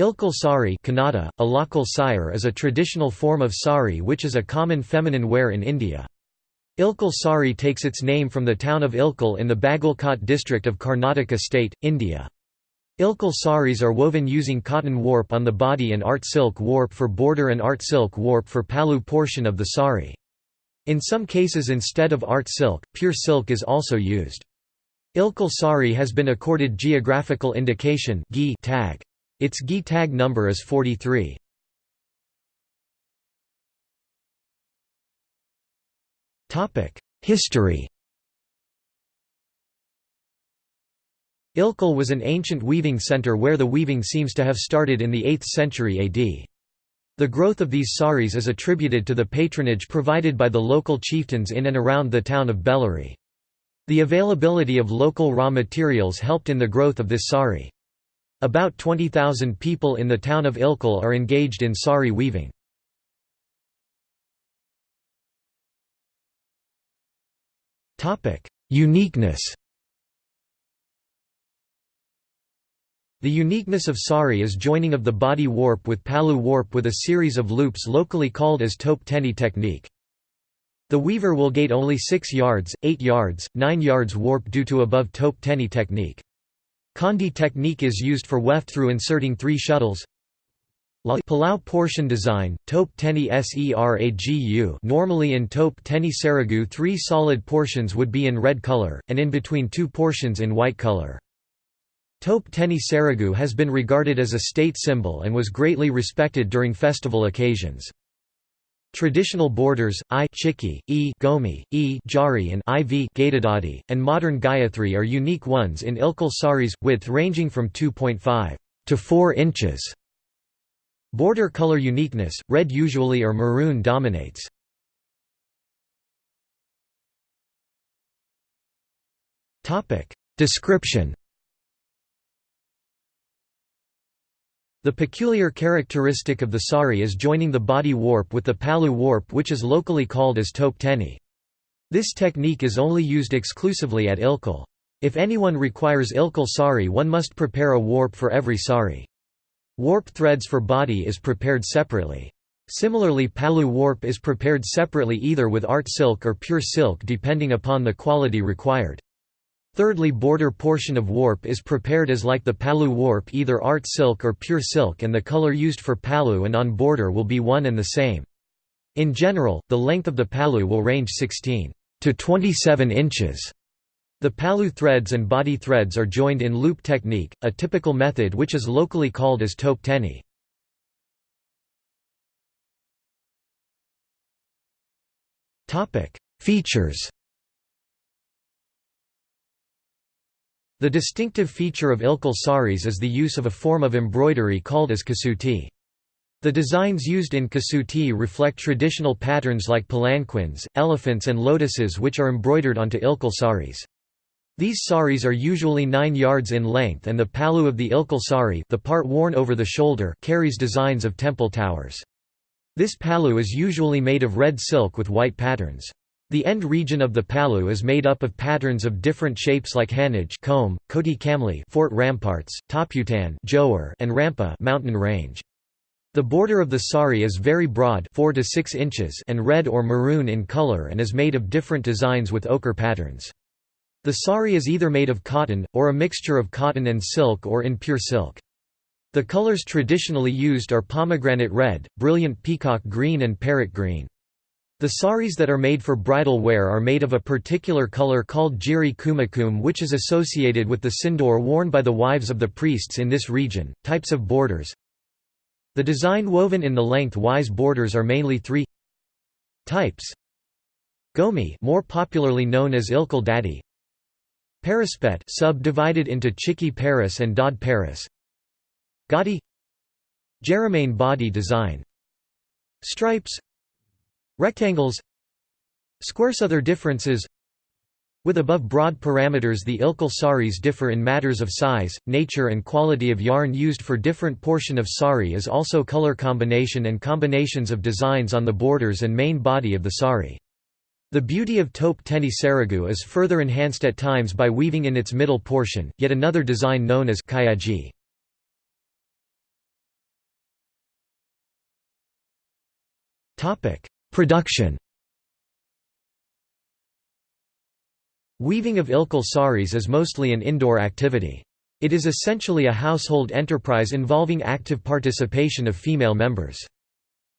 Ilkal sari Kannada, sire is a traditional form of sari which is a common feminine wear in India. Ilkal sari takes its name from the town of Ilkal in the Bagalkot district of Karnataka state, India. Ilkal saris are woven using cotton warp on the body and art silk warp for border and art silk warp for palu portion of the sari. In some cases instead of art silk, pure silk is also used. Ilkal sari has been accorded geographical indication tag. Its GI tag number is 43. History Ilkal was an ancient weaving center where the weaving seems to have started in the 8th century AD. The growth of these saris is attributed to the patronage provided by the local chieftains in and around the town of Bellary. The availability of local raw materials helped in the growth of this sari. About 20,000 people in the town of Ilkal are engaged in sari weaving. Uniqueness The uniqueness of sari is joining of the body warp with palu warp with a series of loops locally called as tope tenni technique. The weaver will gate only 6 yards, 8 yards, 9 yards warp due to above tope tenni technique. Kondi technique is used for weft through inserting three shuttles. Palu portion design, Tope Tenni Seragu normally in Tope teni Seragu three solid portions would be in red color, and in between two portions in white color. Tope teni Seragu has been regarded as a state symbol and was greatly respected during festival occasions. Traditional borders, I chiki, E gomi, E jari and IV gatadadi, and modern Gayatri are unique ones in Ilkal saris, width ranging from 2.5 to 4 inches. Border color uniqueness, red usually or maroon dominates. Description The peculiar characteristic of the sari is joining the body warp with the pallu warp which is locally called as tope tenni. This technique is only used exclusively at Ilkal. If anyone requires Ilkal sari one must prepare a warp for every sari. Warp threads for body is prepared separately. Similarly pallu warp is prepared separately either with art silk or pure silk depending upon the quality required. Thirdly border portion of warp is prepared as like the palu warp either art silk or pure silk and the color used for palu and on border will be one and the same. In general, the length of the palu will range 16 to 27 inches. The palu threads and body threads are joined in loop technique, a typical method which is locally called as tope tenni. Features The distinctive feature of Ilkal saris is the use of a form of embroidery called as kasuti. The designs used in kasuti reflect traditional patterns like palanquins, elephants and lotuses which are embroidered onto Ilkal saris. These saris are usually 9 yards in length and the palu of the Ilkal sari the part worn over the shoulder carries designs of temple towers. This palu is usually made of red silk with white patterns. The end region of the Palu is made up of patterns of different shapes like Hanaj comb, Koti Kamli fort ramparts, Toputan Johor and Rampa mountain range. The border of the sari is very broad 4 to 6 inches and red or maroon in color and is made of different designs with ochre patterns. The sari is either made of cotton, or a mixture of cotton and silk or in pure silk. The colors traditionally used are pomegranate red, brilliant peacock green and parrot green. The saris that are made for bridal wear are made of a particular color called jiri kumakum which is associated with the sindoor worn by the wives of the priests in this region. Types of borders. The design woven in the length-wise borders are mainly three types. Gomi more popularly known as Ilkal Dadi. Subdivided into Chiki Paris and Dod Paris. Gadi. Jeremain body design. Stripes Rectangles Squares Other differences with above broad parameters the ilkal saris differ in matters of size, nature and quality of yarn used for different portion of sari is also color combination and combinations of designs on the borders and main body of the sari. The beauty of tope teni seragu is further enhanced at times by weaving in its middle portion, yet another design known as kayaji. Production Weaving of ilkal saris is mostly an indoor activity. It is essentially a household enterprise involving active participation of female members.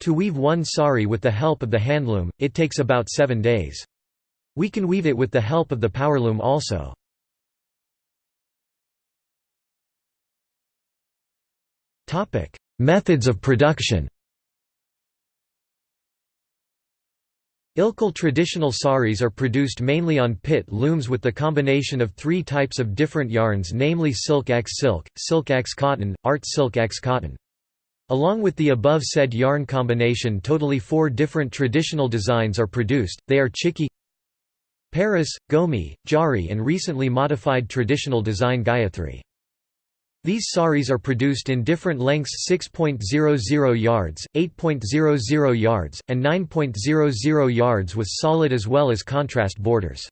To weave one sari with the help of the handloom, it takes about seven days. We can weave it with the help of the powerloom also. Methods of production Ilkal traditional saris are produced mainly on pit looms with the combination of three types of different yarns namely silk x silk, silk x cotton, art silk x cotton. Along with the above said yarn combination totally four different traditional designs are produced, they are chiki Paris, Gomi, Jari and recently modified traditional design Gayatri. These saris are produced in different lengths 6.00 yards, 8.00 yards, and 9.00 yards with solid as well as contrast borders.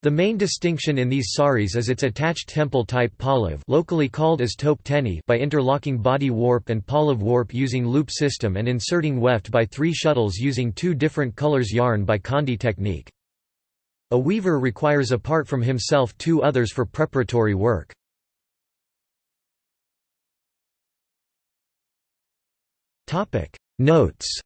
The main distinction in these saris is its attached temple type pallav locally called as tope teni by interlocking body warp and pallav warp using loop system and inserting weft by three shuttles using two different colors yarn by Kondi technique. A weaver requires apart from himself two others for preparatory work. Notes